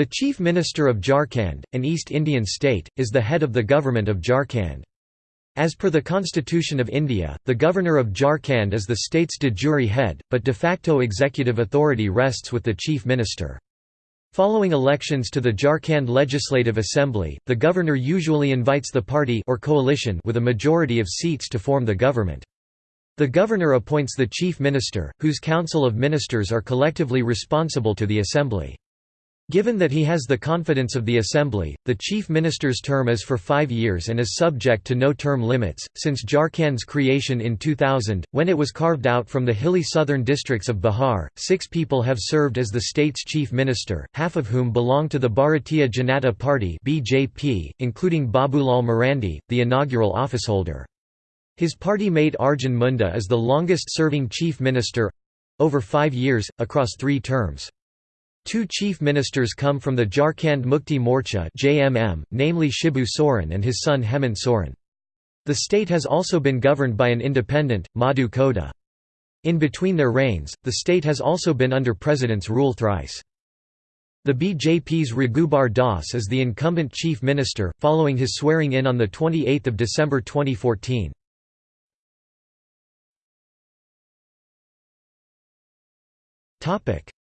The Chief Minister of Jharkhand, an East Indian state, is the head of the government of Jharkhand. As per the Constitution of India, the Governor of Jharkhand is the state's de jure head, but de facto executive authority rests with the Chief Minister. Following elections to the Jharkhand Legislative Assembly, the governor usually invites the party or coalition with a majority of seats to form the government. The governor appoints the chief minister, whose council of ministers are collectively responsible to the assembly. Given that he has the confidence of the Assembly, the Chief Minister's term is for five years and is subject to no term limits. Since Jharkhand's creation in 2000, when it was carved out from the hilly southern districts of Bihar, six people have served as the state's chief minister, half of whom belong to the Bharatiya Janata Party including Babulal Marandi, the inaugural officeholder. His party mate Arjun Munda is the longest-serving chief minister over five years, across three terms. Two chief ministers come from the Jharkhand Mukti Morcha (JMM), namely Shibu Soren and his son Hemant Soren. The state has also been governed by an independent, Madhu Koda. In between their reigns, the state has also been under president's rule thrice. The BJP's Raghubar Das is the incumbent chief minister, following his swearing-in on 28 December 2014.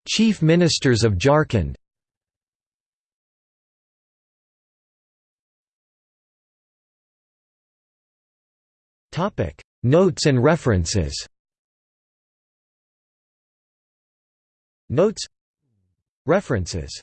Chief Ministers of Jharkhand. Notes and references. Notes. References